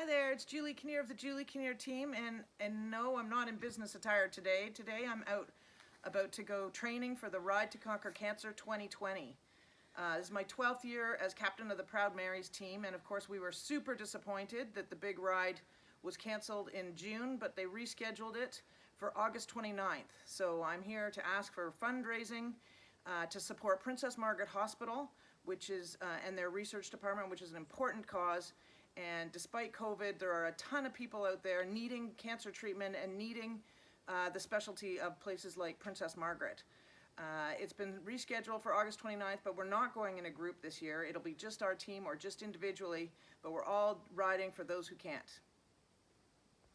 Hi there, it's Julie Kinnear of the Julie Kinnear team, and, and no, I'm not in business attire today. Today I'm out about to go training for the Ride to Conquer Cancer 2020. Uh, this is my 12th year as captain of the Proud Marys team, and of course we were super disappointed that the big ride was canceled in June, but they rescheduled it for August 29th. So I'm here to ask for fundraising uh, to support Princess Margaret Hospital, which is, uh, and their research department, which is an important cause. And despite COVID, there are a ton of people out there needing cancer treatment and needing uh, the specialty of places like Princess Margaret. Uh, it's been rescheduled for August 29th, but we're not going in a group this year. It'll be just our team or just individually, but we're all riding for those who can't.